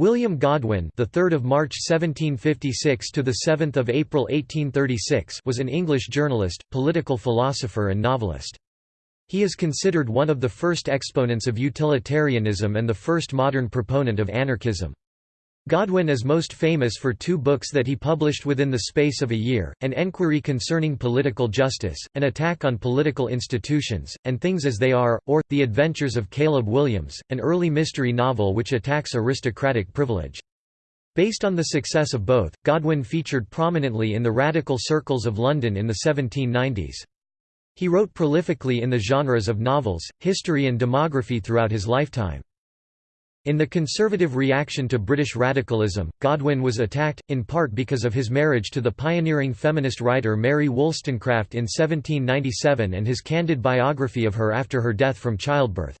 William Godwin, the 3rd of March 1756 to the 7th of April 1836, was an English journalist, political philosopher and novelist. He is considered one of the first exponents of utilitarianism and the first modern proponent of anarchism. Godwin is most famous for two books that he published within the space of a year, An Enquiry Concerning Political Justice, An Attack on Political Institutions, and Things as They Are, or, The Adventures of Caleb Williams, an early mystery novel which attacks aristocratic privilege. Based on the success of both, Godwin featured prominently in the radical circles of London in the 1790s. He wrote prolifically in the genres of novels, history and demography throughout his lifetime. In the conservative reaction to British radicalism, Godwin was attacked, in part because of his marriage to the pioneering feminist writer Mary Wollstonecraft in 1797 and his candid biography of her after her death from childbirth.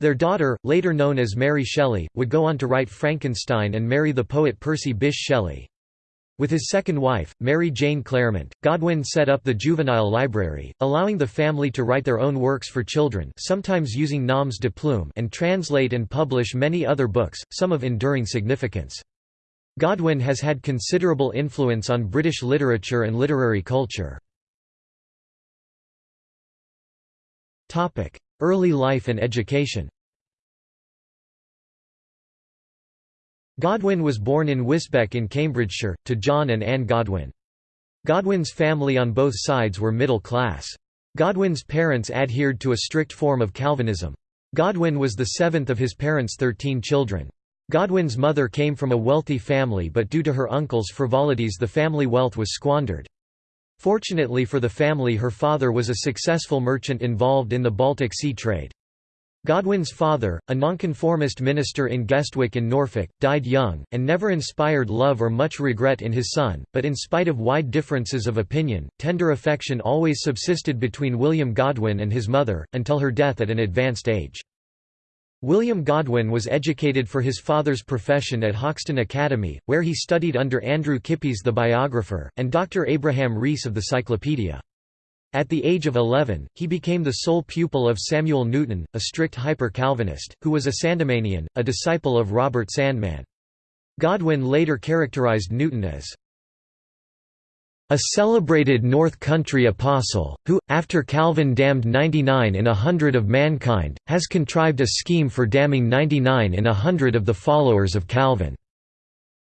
Their daughter, later known as Mary Shelley, would go on to write Frankenstein and marry the poet Percy Bysshe Shelley. With his second wife, Mary Jane Clairmont, Godwin set up the Juvenile Library, allowing the family to write their own works for children sometimes using noms de plume and translate and publish many other books, some of enduring significance. Godwin has had considerable influence on British literature and literary culture. Early life and education Godwin was born in Wisbech in Cambridgeshire, to John and Anne Godwin. Godwin's family on both sides were middle class. Godwin's parents adhered to a strict form of Calvinism. Godwin was the seventh of his parents' thirteen children. Godwin's mother came from a wealthy family but due to her uncle's frivolities the family wealth was squandered. Fortunately for the family her father was a successful merchant involved in the Baltic Sea trade. Godwin's father, a nonconformist minister in Guestwick in Norfolk, died young, and never inspired love or much regret in his son, but in spite of wide differences of opinion, tender affection always subsisted between William Godwin and his mother, until her death at an advanced age. William Godwin was educated for his father's profession at Hoxton Academy, where he studied under Andrew Kippis the biographer, and Dr. Abraham Rees of the Cyclopedia. At the age of 11, he became the sole pupil of Samuel Newton, a strict hyper-Calvinist, who was a Sandemanian, a disciple of Robert Sandeman. Godwin later characterized Newton as a celebrated North Country apostle, who, after Calvin damned 99 in a hundred of mankind, has contrived a scheme for damning 99 in a hundred of the followers of Calvin."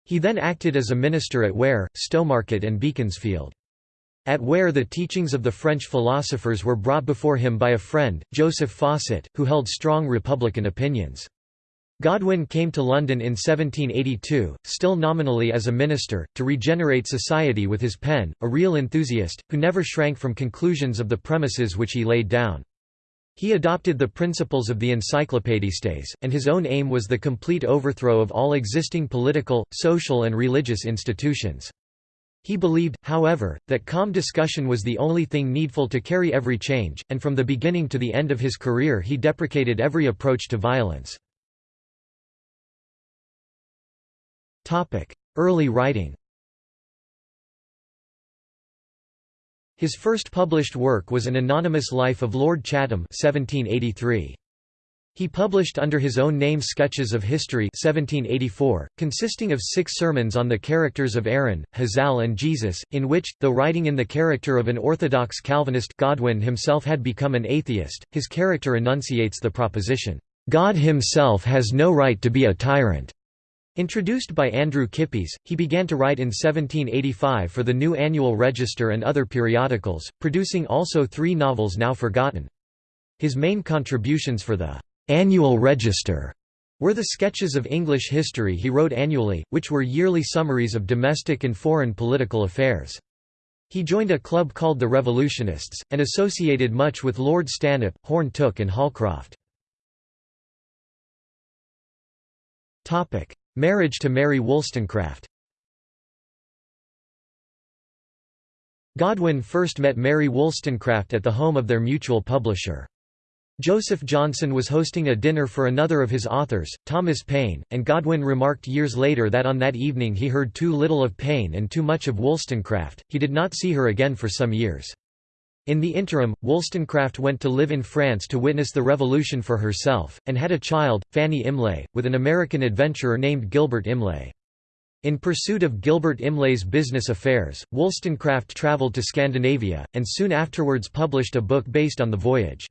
He then acted as a minister at Ware, Stowmarket and Beaconsfield. At Ware the teachings of the French philosophers were brought before him by a friend, Joseph Fawcett, who held strong republican opinions. Godwin came to London in 1782, still nominally as a minister, to regenerate society with his pen, a real enthusiast, who never shrank from conclusions of the premises which he laid down. He adopted the principles of the Encyclopédistes, and his own aim was the complete overthrow of all existing political, social and religious institutions. He believed, however, that calm discussion was the only thing needful to carry every change, and from the beginning to the end of his career he deprecated every approach to violence. Early writing His first published work was an anonymous life of Lord Chatham 1783. He published under his own name Sketches of History 1784, consisting of six sermons on the characters of Aaron, Hazael and Jesus, in which, though writing in the character of an orthodox Calvinist Godwin himself had become an atheist, his character enunciates the proposition, "'God himself has no right to be a tyrant' Introduced by Andrew Kippis, he began to write in 1785 for the New Annual Register and other periodicals, producing also three novels now forgotten. His main contributions for the Annual Register were the sketches of English history he wrote annually, which were yearly summaries of domestic and foreign political affairs. He joined a club called the Revolutionists, and associated much with Lord Stanhope, Horne Tooke and Holcroft. Marriage to Mary Wollstonecraft Godwin first met Mary Wollstonecraft at the home of their mutual publisher. Joseph Johnson was hosting a dinner for another of his authors, Thomas Paine, and Godwin remarked years later that on that evening he heard too little of Paine and too much of Wollstonecraft, he did not see her again for some years. In the interim, Wollstonecraft went to live in France to witness the revolution for herself, and had a child, Fanny Imlay, with an American adventurer named Gilbert Imlay. In pursuit of Gilbert Imlay's business affairs, Wollstonecraft travelled to Scandinavia, and soon afterwards published a book based on the voyage.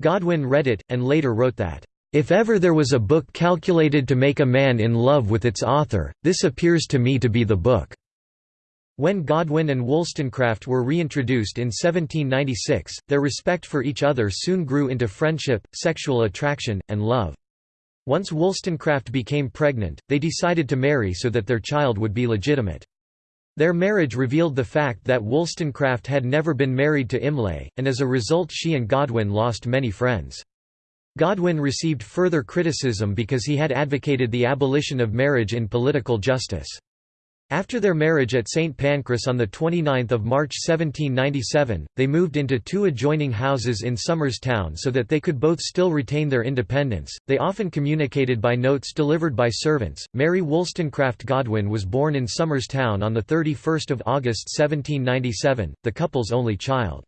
Godwin read it, and later wrote that, "...if ever there was a book calculated to make a man in love with its author, this appears to me to be the book." When Godwin and Wollstonecraft were reintroduced in 1796, their respect for each other soon grew into friendship, sexual attraction, and love. Once Wollstonecraft became pregnant, they decided to marry so that their child would be legitimate. Their marriage revealed the fact that Wollstonecraft had never been married to Imlay, and as a result she and Godwin lost many friends. Godwin received further criticism because he had advocated the abolition of marriage in political justice. After their marriage at St. Pancras on 29 March 1797, they moved into two adjoining houses in Somers Town so that they could both still retain their independence. They often communicated by notes delivered by servants. Mary Wollstonecraft Godwin was born in Somers Town on 31 August 1797, the couple's only child.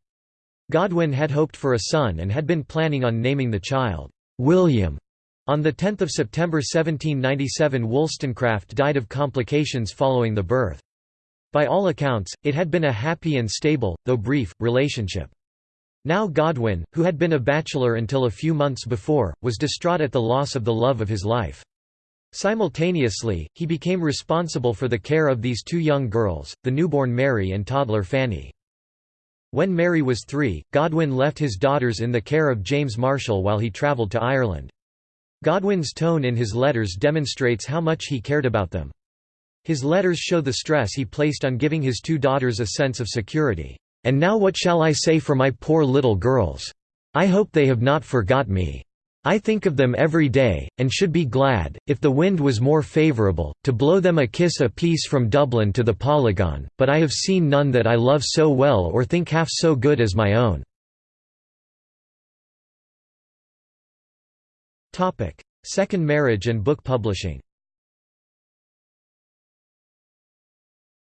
Godwin had hoped for a son and had been planning on naming the child, William. On 10 September 1797 Wollstonecraft died of complications following the birth. By all accounts, it had been a happy and stable, though brief, relationship. Now Godwin, who had been a bachelor until a few months before, was distraught at the loss of the love of his life. Simultaneously, he became responsible for the care of these two young girls, the newborn Mary and toddler Fanny. When Mary was three, Godwin left his daughters in the care of James Marshall while he travelled to Ireland. Godwin's tone in his letters demonstrates how much he cared about them. His letters show the stress he placed on giving his two daughters a sense of security. "'And now what shall I say for my poor little girls? I hope they have not forgot me. I think of them every day, and should be glad, if the wind was more favourable, to blow them a kiss a piece from Dublin to the Polygon, but I have seen none that I love so well or think half so good as my own.' Second marriage and book publishing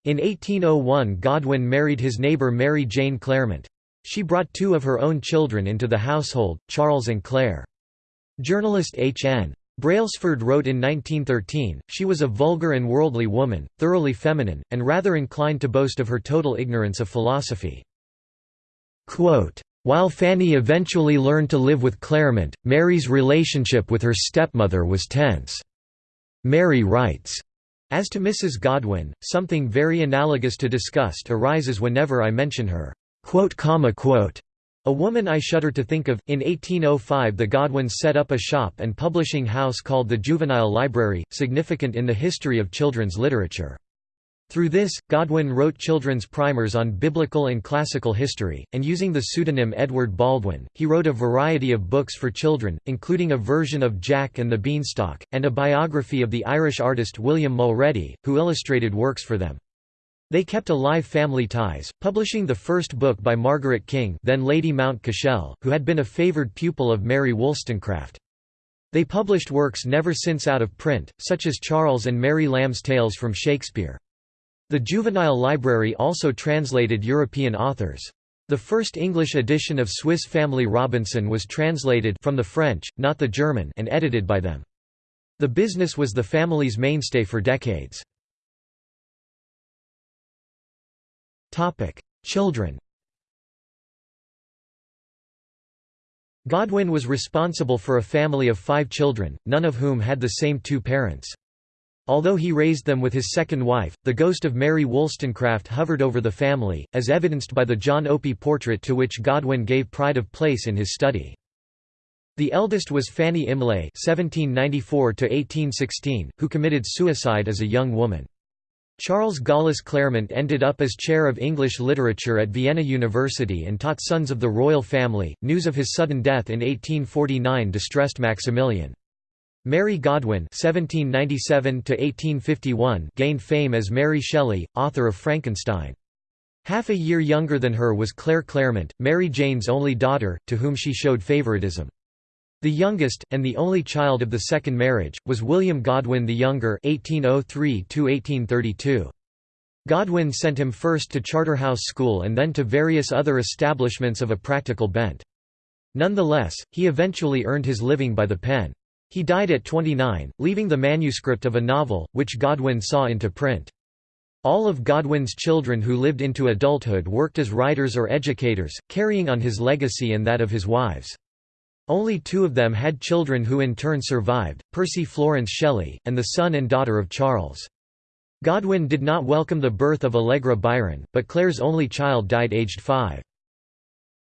In 1801 Godwin married his neighbour Mary Jane Clairmont. She brought two of her own children into the household, Charles and Claire. Journalist H. N. Brailsford wrote in 1913, she was a vulgar and worldly woman, thoroughly feminine, and rather inclined to boast of her total ignorance of philosophy. Quote, while Fanny eventually learned to live with Clairmont, Mary's relationship with her stepmother was tense. Mary writes, As to Mrs. Godwin, something very analogous to disgust arises whenever I mention her. A woman I shudder to think of. In 1805, the Godwins set up a shop and publishing house called the Juvenile Library, significant in the history of children's literature. Through this, Godwin wrote children's primers on biblical and classical history, and using the pseudonym Edward Baldwin, he wrote a variety of books for children, including a version of Jack and the Beanstalk, and a biography of the Irish artist William Mulready, who illustrated works for them. They kept alive family ties, publishing the first book by Margaret King then Lady Mount Cashell, who had been a favoured pupil of Mary Wollstonecraft. They published works never since out of print, such as Charles and Mary Lamb's Tales from Shakespeare. The Juvenile Library also translated European authors. The first English edition of Swiss Family Robinson was translated from the French, not the German and edited by them. The business was the family's mainstay for decades. Children Godwin was responsible for a family of five children, none of whom had the same two parents. Although he raised them with his second wife, the ghost of Mary Wollstonecraft hovered over the family, as evidenced by the John Opie portrait to which Godwin gave pride of place in his study. The eldest was Fanny Imlay (1794–1816), who committed suicide as a young woman. Charles Gaulis Clairmont ended up as chair of English literature at Vienna University and taught sons of the royal family. News of his sudden death in 1849 distressed Maximilian. Mary Godwin (1797–1851) gained fame as Mary Shelley, author of Frankenstein. Half a year younger than her was Claire Clairmont, Mary Jane's only daughter, to whom she showed favoritism. The youngest, and the only child of the second marriage, was William Godwin the Younger (1803–1832). Godwin sent him first to Charterhouse School and then to various other establishments of a practical bent. Nonetheless, he eventually earned his living by the pen. He died at 29, leaving the manuscript of a novel, which Godwin saw into print. All of Godwin's children who lived into adulthood worked as writers or educators, carrying on his legacy and that of his wives. Only two of them had children who in turn survived, Percy Florence Shelley, and the son and daughter of Charles. Godwin did not welcome the birth of Allegra Byron, but Claire's only child died aged five.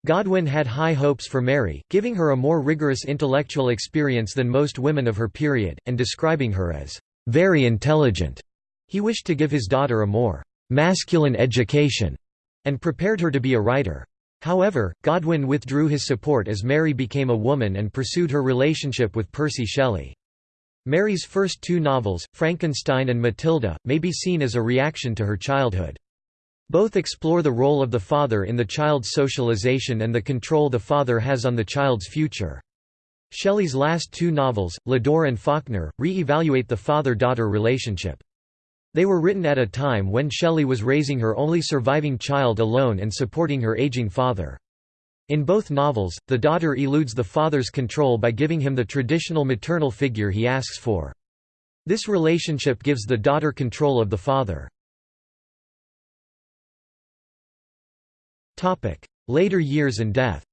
Godwin had high hopes for Mary, giving her a more rigorous intellectual experience than most women of her period, and describing her as very intelligent. He wished to give his daughter a more masculine education, and prepared her to be a writer. However, Godwin withdrew his support as Mary became a woman and pursued her relationship with Percy Shelley. Mary's first two novels, Frankenstein and Mathilda, may be seen as a reaction to her childhood. Both explore the role of the father in the child's socialization and the control the father has on the child's future. Shelley's last two novels, Lodore and Falkner, re-evaluate the father-daughter relationship. They were written at a time when Shelley was raising her only surviving child alone and supporting her aging father. In both novels, the daughter eludes the father's control by giving him the traditional maternal figure he asks for. This relationship gives the daughter control of the father. Later years and death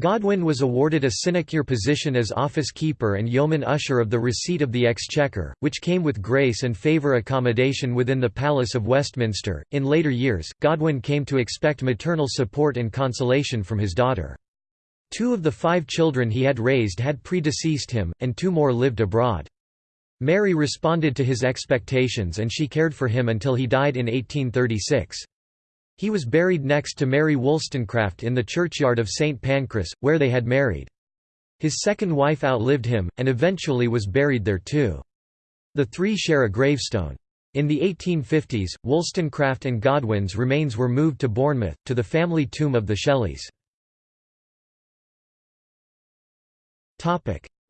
Godwin was awarded a sinecure position as office keeper and yeoman usher of the receipt of the Exchequer, which came with grace and favour accommodation within the Palace of Westminster. In later years, Godwin came to expect maternal support and consolation from his daughter. Two of the five children he had raised had predeceased him, and two more lived abroad. Mary responded to his expectations and she cared for him until he died in 1836. He was buried next to Mary Wollstonecraft in the churchyard of St Pancras, where they had married. His second wife outlived him, and eventually was buried there too. The three share a gravestone. In the 1850s, Wollstonecraft and Godwin's remains were moved to Bournemouth, to the family tomb of the Shelleys.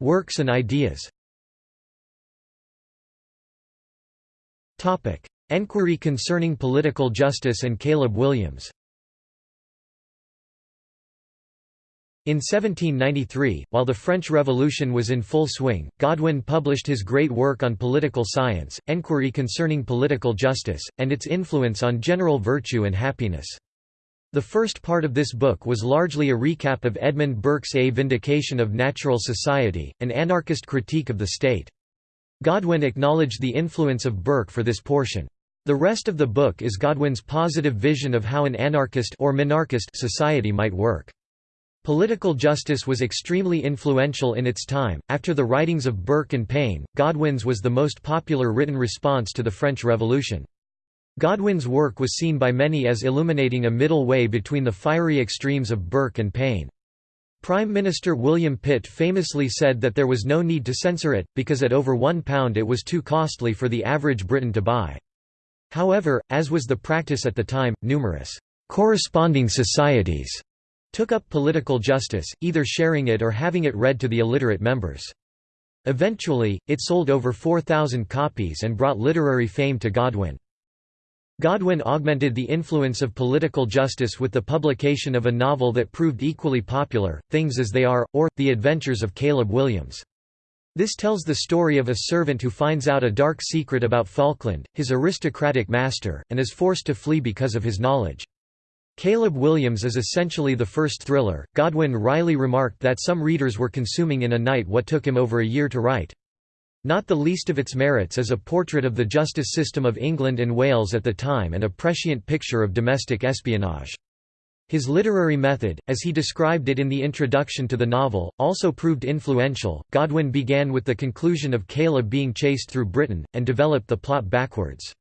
Works and ideas Enquiry concerning political justice and Caleb Williams In 1793, while the French Revolution was in full swing, Godwin published his great work on political science, Enquiry Concerning Political Justice, and its influence on general virtue and happiness. The first part of this book was largely a recap of Edmund Burke's A Vindication of Natural Society, an anarchist critique of the state. Godwin acknowledged the influence of Burke for this portion. The rest of the book is Godwin's positive vision of how an anarchist or minarchist society might work. Political justice was extremely influential in its time. After the writings of Burke and Paine, Godwin's was the most popular written response to the French Revolution. Godwin's work was seen by many as illuminating a middle way between the fiery extremes of Burke and Paine. Prime Minister William Pitt famously said that there was no need to censor it, because at over £1 it was too costly for the average Briton to buy. However, as was the practice at the time, numerous corresponding societies took up political justice, either sharing it or having it read to the illiterate members. Eventually, it sold over 4,000 copies and brought literary fame to Godwin. Godwin augmented the influence of political justice with the publication of a novel that proved equally popular, Things as They Are, or, The Adventures of Caleb Williams. This tells the story of a servant who finds out a dark secret about Falkland, his aristocratic master, and is forced to flee because of his knowledge. Caleb Williams is essentially the first thriller. Godwin wryly remarked that some readers were consuming in a night what took him over a year to write. Not the least of its merits is a portrait of the justice system of England and Wales at the time and a prescient picture of domestic espionage. His literary method, as he described it in the introduction to the novel, also proved influential. Godwin began with the conclusion of Caleb being chased through Britain, and developed the plot backwards.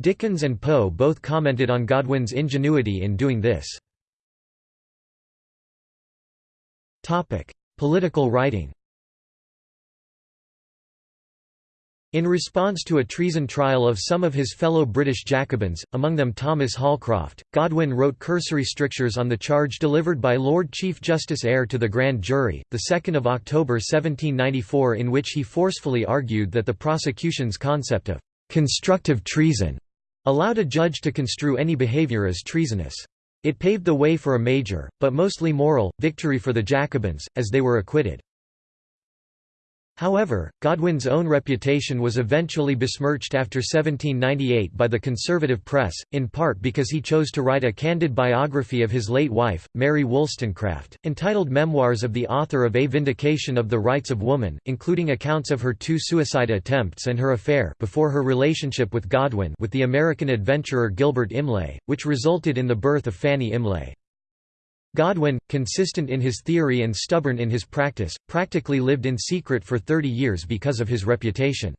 Dickens and Poe both commented on Godwin's ingenuity in doing this. Political writing In response to a treason trial of some of his fellow British Jacobins, among them Thomas Holcroft, Godwin wrote cursory strictures on the charge delivered by Lord Chief Justice Eyre to the grand jury, 2 October 1794 in which he forcefully argued that the prosecution's concept of «constructive treason» allowed a judge to construe any behaviour as treasonous. It paved the way for a major, but mostly moral, victory for the Jacobins, as they were acquitted. However, Godwin's own reputation was eventually besmirched after 1798 by the conservative press, in part because he chose to write a candid biography of his late wife, Mary Wollstonecraft, entitled Memoirs of the Author of A Vindication of the Rights of Woman, including accounts of her two suicide attempts and her affair before her relationship with Godwin with the American adventurer Gilbert Imlay, which resulted in the birth of Fanny Imlay. Godwin, consistent in his theory and stubborn in his practice, practically lived in secret for 30 years because of his reputation.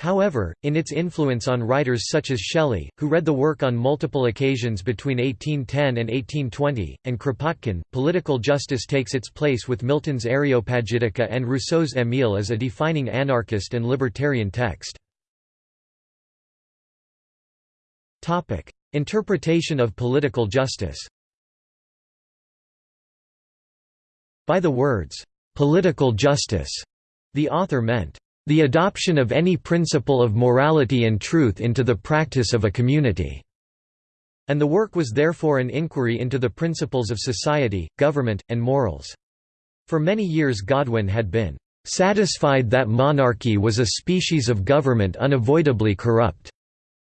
However, in its influence on writers such as Shelley, who read the work on multiple occasions between 1810 and 1820, and Kropotkin, political justice takes its place with Milton's Areopagitica and Rousseau's Émile as a defining anarchist and libertarian text. Interpretation of political justice By the words, "'political justice' the author meant, "'the adoption of any principle of morality and truth into the practice of a community' and the work was therefore an inquiry into the principles of society, government, and morals. For many years Godwin had been "'satisfied that monarchy was a species of government unavoidably corrupt'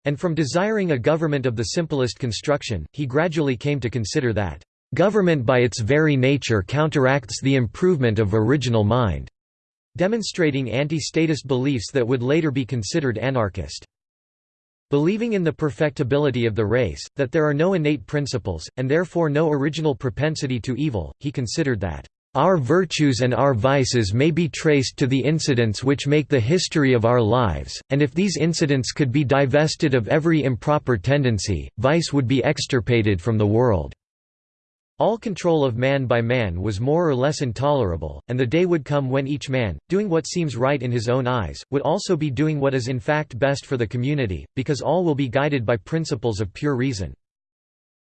and from desiring a government of the simplest construction, he gradually came to consider that Government by its very nature counteracts the improvement of original mind, demonstrating anti-statist beliefs that would later be considered anarchist. Believing in the perfectibility of the race, that there are no innate principles, and therefore no original propensity to evil, he considered that our virtues and our vices may be traced to the incidents which make the history of our lives, and if these incidents could be divested of every improper tendency, vice would be extirpated from the world. All control of man by man was more or less intolerable, and the day would come when each man, doing what seems right in his own eyes, would also be doing what is in fact best for the community, because all will be guided by principles of pure reason.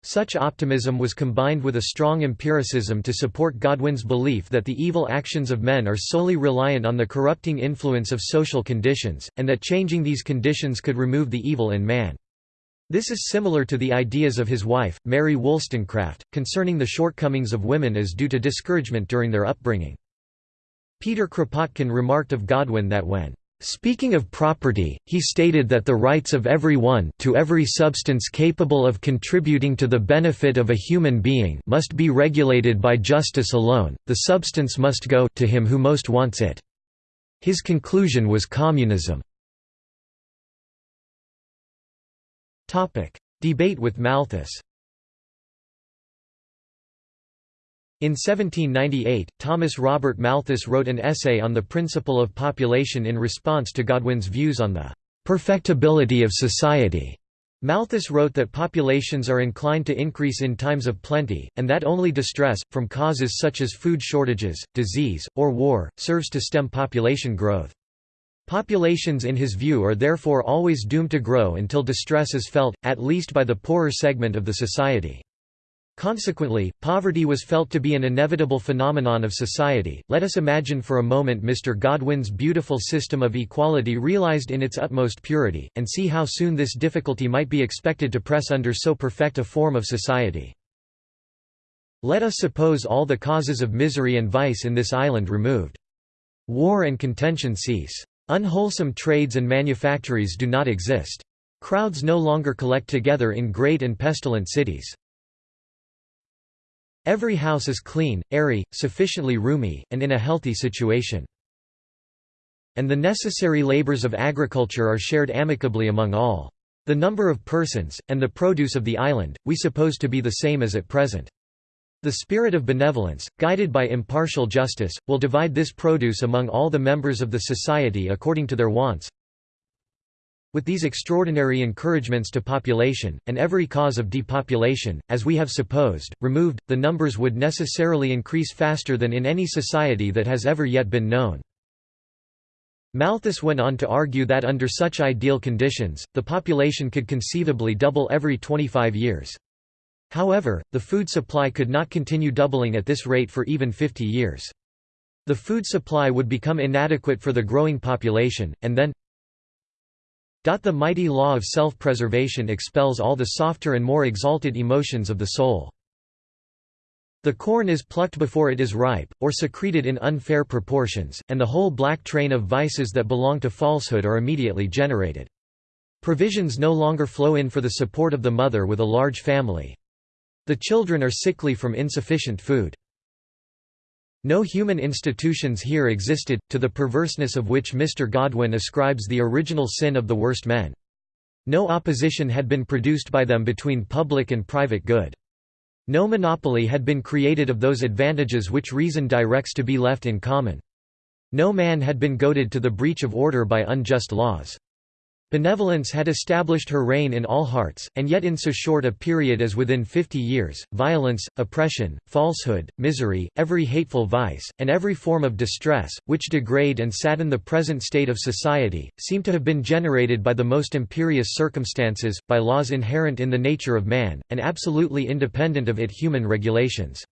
Such optimism was combined with a strong empiricism to support Godwin's belief that the evil actions of men are solely reliant on the corrupting influence of social conditions, and that changing these conditions could remove the evil in man. This is similar to the ideas of his wife, Mary Wollstonecraft, concerning the shortcomings of women as due to discouragement during their upbringing. Peter Kropotkin remarked of Godwin that when Speaking of property, he stated that the rights of every one to every substance capable of contributing to the benefit of a human being must be regulated by justice alone, the substance must go to him who most wants it. His conclusion was communism. Debate with Malthus In 1798, Thomas Robert Malthus wrote an essay on the principle of population in response to Godwin's views on the perfectibility of society. Malthus wrote that populations are inclined to increase in times of plenty, and that only distress, from causes such as food shortages, disease, or war, serves to stem population growth. Populations in his view are therefore always doomed to grow until distress is felt, at least by the poorer segment of the society. Consequently, poverty was felt to be an inevitable phenomenon of society. Let us imagine for a moment Mr. Godwin's beautiful system of equality realized in its utmost purity, and see how soon this difficulty might be expected to press under so perfect a form of society. Let us suppose all the causes of misery and vice in this island removed. War and contention cease. Unwholesome trades and manufactories do not exist. Crowds no longer collect together in great and pestilent cities. Every house is clean, airy, sufficiently roomy, and in a healthy situation. And the necessary labors of agriculture are shared amicably among all. The number of persons, and the produce of the island, we suppose to be the same as at present. The spirit of benevolence, guided by impartial justice, will divide this produce among all the members of the society according to their wants. With these extraordinary encouragements to population, and every cause of depopulation, as we have supposed, removed, the numbers would necessarily increase faster than in any society that has ever yet been known. Malthus went on to argue that under such ideal conditions, the population could conceivably double every 25 years. However, the food supply could not continue doubling at this rate for even 50 years. The food supply would become inadequate for the growing population, and then the mighty law of self-preservation expels all the softer and more exalted emotions of the soul. The corn is plucked before it is ripe, or secreted in unfair proportions, and the whole black train of vices that belong to falsehood are immediately generated. Provisions no longer flow in for the support of the mother with a large family. The children are sickly from insufficient food. No human institutions here existed, to the perverseness of which Mr. Godwin ascribes the original sin of the worst men. No opposition had been produced by them between public and private good. No monopoly had been created of those advantages which reason directs to be left in common. No man had been goaded to the breach of order by unjust laws. Benevolence had established her reign in all hearts, and yet in so short a period as within fifty years, violence, oppression, falsehood, misery, every hateful vice, and every form of distress, which degrade and sadden the present state of society, seem to have been generated by the most imperious circumstances, by laws inherent in the nature of man, and absolutely independent of it human regulations.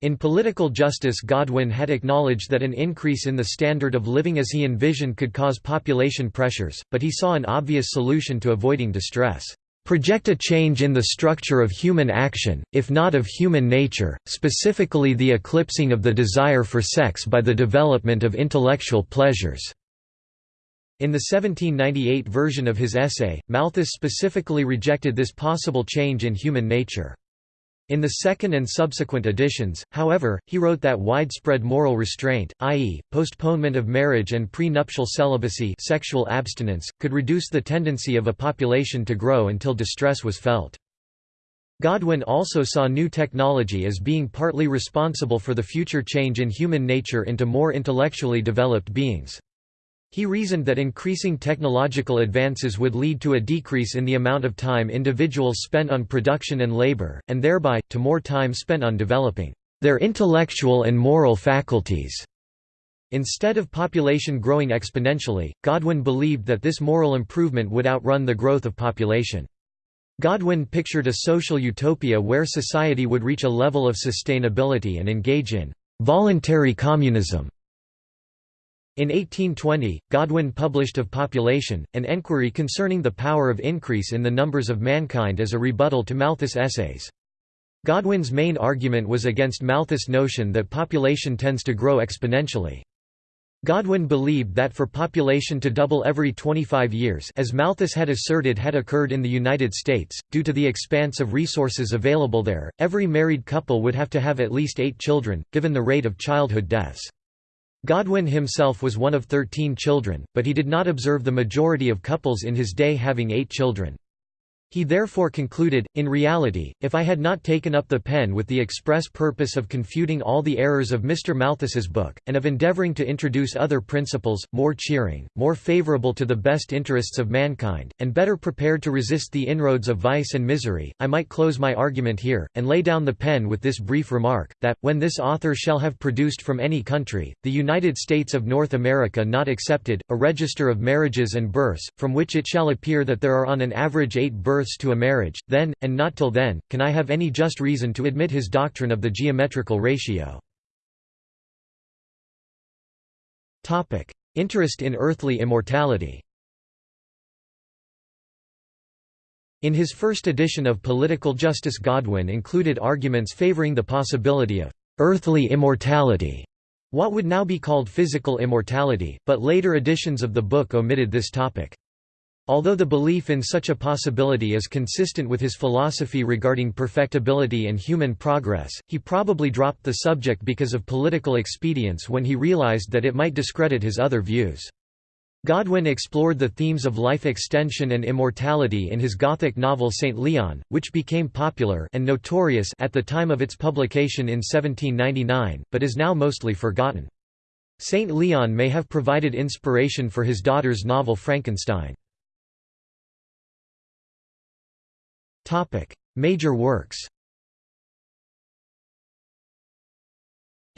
In political justice Godwin had acknowledged that an increase in the standard of living as he envisioned could cause population pressures, but he saw an obvious solution to avoiding distress. Project a change in the structure of human action, if not of human nature, specifically the eclipsing of the desire for sex by the development of intellectual pleasures." In the 1798 version of his essay, Malthus specifically rejected this possible change in human nature. In the second and subsequent editions, however, he wrote that widespread moral restraint, i.e., postponement of marriage and prenuptial celibacy sexual abstinence, could reduce the tendency of a population to grow until distress was felt. Godwin also saw new technology as being partly responsible for the future change in human nature into more intellectually developed beings. He reasoned that increasing technological advances would lead to a decrease in the amount of time individuals spent on production and labor, and thereby, to more time spent on developing their intellectual and moral faculties. Instead of population growing exponentially, Godwin believed that this moral improvement would outrun the growth of population. Godwin pictured a social utopia where society would reach a level of sustainability and engage in voluntary communism in 1820, Godwin published Of Population, an enquiry concerning the power of increase in the numbers of mankind as a rebuttal to Malthus' essays. Godwin's main argument was against Malthus' notion that population tends to grow exponentially. Godwin believed that for population to double every 25 years as Malthus had asserted had occurred in the United States, due to the expanse of resources available there, every married couple would have to have at least eight children, given the rate of childhood deaths. Godwin himself was one of thirteen children, but he did not observe the majority of couples in his day having eight children. He therefore concluded, in reality, if I had not taken up the pen with the express purpose of confuting all the errors of Mr. Malthus's book, and of endeavouring to introduce other principles, more cheering, more favourable to the best interests of mankind, and better prepared to resist the inroads of vice and misery, I might close my argument here, and lay down the pen with this brief remark, that, when this author shall have produced from any country, the United States of North America not excepted, a register of marriages and births, from which it shall appear that there are on an average eight births births to a marriage, then, and not till then, can I have any just reason to admit his doctrine of the geometrical ratio. Interest in earthly immortality In his first edition of Political Justice Godwin included arguments favoring the possibility of «earthly immortality», what would now be called physical immortality, but later editions of the book omitted this topic. Although the belief in such a possibility is consistent with his philosophy regarding perfectibility and human progress, he probably dropped the subject because of political expedience when he realized that it might discredit his other views. Godwin explored the themes of life extension and immortality in his Gothic novel St. Leon, which became popular and notorious at the time of its publication in 1799, but is now mostly forgotten. St. Leon may have provided inspiration for his daughter's novel Frankenstein. Major works. Major works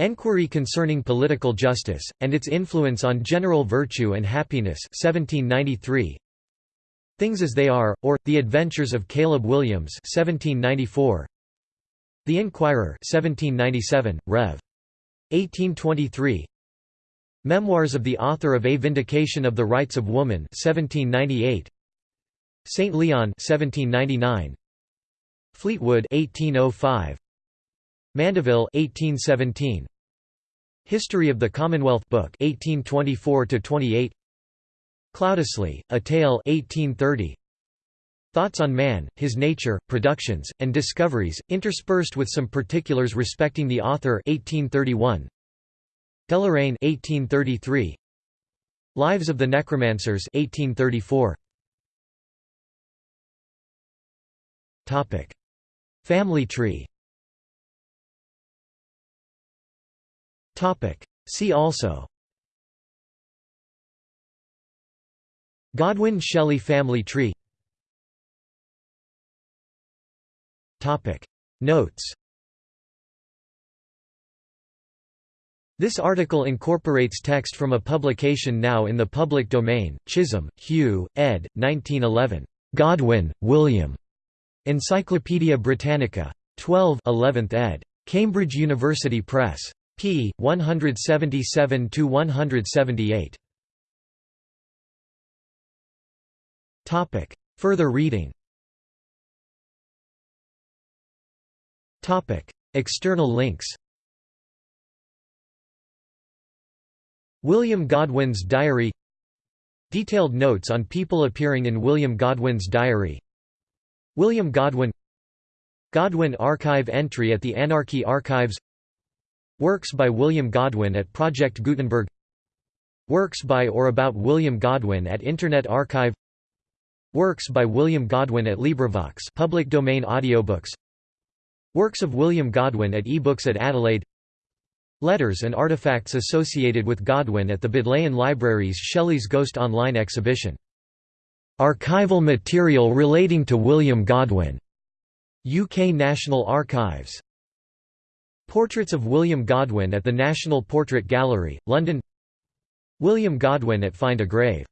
Enquiry Concerning Political Justice, and Its Influence on General Virtue and Happiness 1793. Things as They Are, or, The Adventures of Caleb Williams 1794. The Inquirer 1797, Rev. 1823. Memoirs of the author of A Vindication of the Rights of Woman 1798. St. Leon 1799. Fleetwood 1805. Mandeville 1817. History of the Commonwealth Book 1824 to 28. Cloudesley, A Tale 1830. Thoughts on Man, His Nature, Productions, and Discoveries, interspersed with some particulars respecting the author 1831. Deloraine 1833. Lives of the Necromancers 1834. Topic: Family tree. See also Godwin-Shelley family tree Notes This article incorporates text from a publication now in the public domain, Chisholm, Hugh, ed. 1911. Godwin, William. Encyclopædia Britannica. 12 11th ed. Cambridge University Press p. 177–178. Further reading External links William Godwin's diary Detailed notes on people appearing in William Godwin's diary William Godwin Godwin Archive entry at the Anarchy Archives Works by William Godwin at Project Gutenberg Works by or about William Godwin at Internet Archive Works by William Godwin at LibriVox public domain audiobooks Works of William Godwin at eBooks at Adelaide Letters and artifacts associated with Godwin at the Bodleian Library's Shelley's Ghost Online exhibition. Archival material relating to William Godwin. UK National Archives. Portraits of William Godwin at the National Portrait Gallery, London. William Godwin at Find a Grave